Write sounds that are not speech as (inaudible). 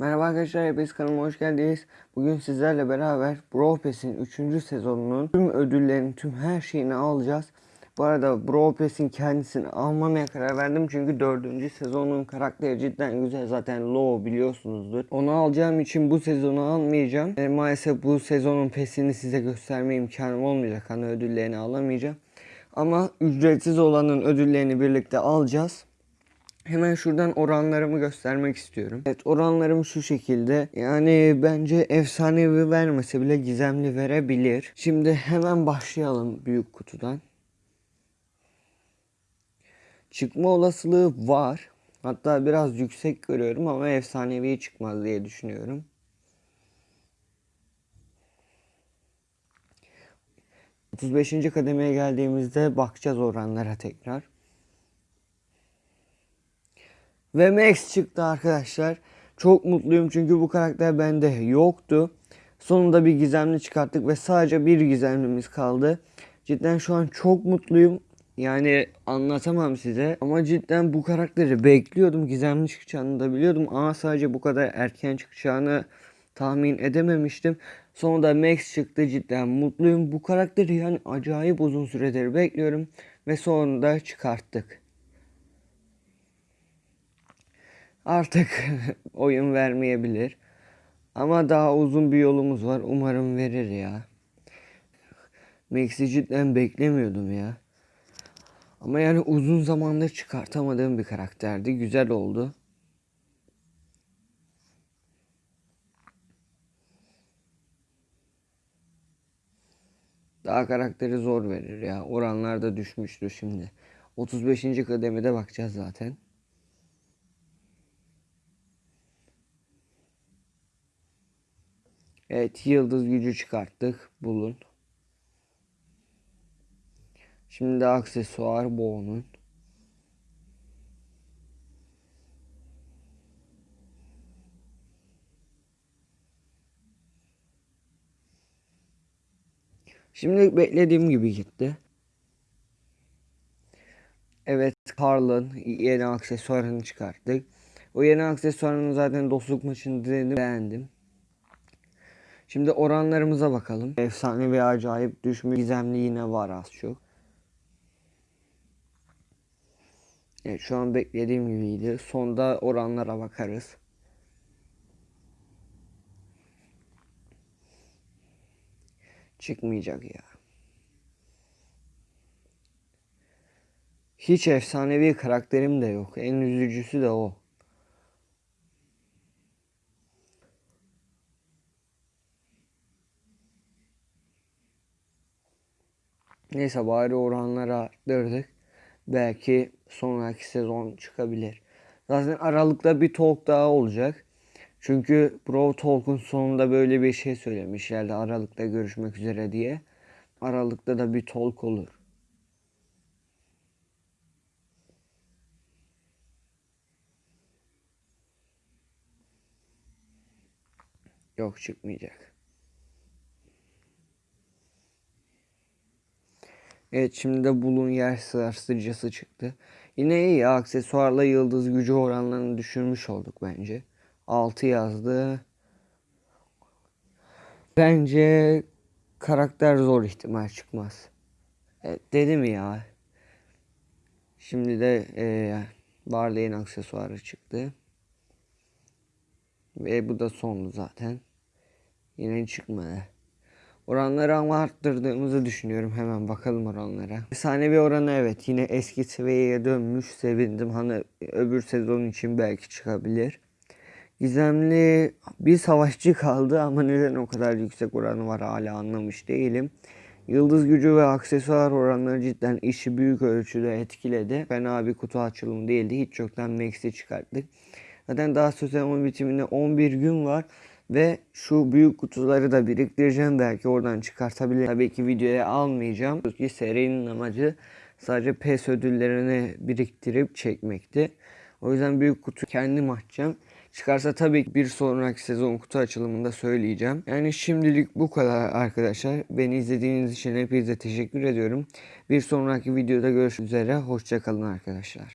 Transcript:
Merhaba arkadaşlar, hepiniz kanalıma hoş geldiniz. Bugün sizlerle beraber Brawl Pass'in 3. sezonunun tüm ödüllerini, tüm her şeyini alacağız. Bu arada Brawl Pass'in kendisini almamaya karar verdim çünkü 4. sezonun karakteri cidden güzel. Zaten Low biliyorsunuzdur. Onu alacağım için bu sezonu almayacağım. E, maalesef bu sezonun PES'ini size gösterme imkanım olmayacak. Hani ödüllerini alamayacağım. Ama ücretsiz olanın ödüllerini birlikte alacağız. Hemen şuradan oranlarımı göstermek istiyorum. Evet oranlarım şu şekilde. Yani bence efsanevi vermese bile gizemli verebilir. Şimdi hemen başlayalım büyük kutudan. Çıkma olasılığı var. Hatta biraz yüksek görüyorum ama efsanevi çıkmaz diye düşünüyorum. ...35. kademeye geldiğimizde bakacağız oranlara tekrar. Ve Max çıktı arkadaşlar. Çok mutluyum çünkü bu karakter bende yoktu. Sonunda bir gizemli çıkarttık ve sadece bir gizemlimiz kaldı. Cidden şu an çok mutluyum. Yani anlatamam size ama cidden bu karakteri bekliyordum. Gizemli çıkacağını da biliyordum ama sadece bu kadar erken çıkacağını tahmin edememiştim. Sonunda Max çıktı cidden mutluyum. Bu karakteri yani acayip uzun süredir bekliyorum ve sonunda çıkarttık. Artık (laughs) oyun vermeyebilir. Ama daha uzun bir yolumuz var. Umarım verir ya. Max'i cidden beklemiyordum ya. Ama yani uzun zamandır çıkartamadığım bir karakterdi. Güzel oldu. Daha karakteri zor verir ya. Oranlar da düşmüştür şimdi. 35. kademede bakacağız zaten. Evet yıldız gücü çıkarttık. Bulun. Şimdi aksesuar bu onun. Şimdi beklediğim gibi gitti. Evet Karl'ın yeni aksesuarını çıkarttık. O yeni aksesuarını zaten dostluk maçında beğendim. Şimdi oranlarımıza bakalım. Efsane ve acayip düşmüş gizemli yine var az çok. Evet şu an beklediğim gibiydi. Sonda oranlara bakarız. Çıkmayacak ya. Hiç efsanevi karakterim de yok. En üzücüsü de o. Neyse bari oranları arttırdık. Belki sonraki sezon çıkabilir. Zaten Aralık'ta bir talk daha olacak. Çünkü Bro Talk'un sonunda böyle bir şey söylemişlerdi. Aralık'ta görüşmek üzere diye. Aralık'ta da bir talk olur. Yok çıkmayacak. Evet şimdi de bulun yer sarsıcısı çıktı. Yine iyi aksesuarla yıldız gücü oranlarını düşürmüş olduk bence. 6 yazdı. Bence karakter zor ihtimal çıkmaz. Evet dedim ya. Şimdi de e, Barley'in aksesuarı çıktı. Ve bu da sonlu zaten. Yine çıkmadı. Oranları ama arttırdığımızı düşünüyorum. Hemen bakalım oranlara. Efsanevi oranı evet yine eski seviyeye dönmüş. Sevindim. Hani öbür sezon için belki çıkabilir. Gizemli bir savaşçı kaldı ama neden o kadar yüksek oranı var hala anlamış değilim. Yıldız gücü ve aksesuar oranları cidden işi büyük ölçüde etkiledi. Fena bir kutu açılımı değildi. Hiç çoktan Max'i çıkarttık. Zaten daha sezonun bitimine 11 gün var. Ve şu büyük kutuları da biriktireceğim. Belki oradan çıkartabilirim. Tabii ki videoya almayacağım. Çünkü serinin amacı sadece PES ödüllerini biriktirip çekmekti. O yüzden büyük kutu kendim açacağım. Çıkarsa tabii ki bir sonraki sezon kutu açılımında söyleyeceğim. Yani şimdilik bu kadar arkadaşlar. Beni izlediğiniz için hepinize teşekkür ediyorum. Bir sonraki videoda görüşmek üzere. Hoşçakalın arkadaşlar.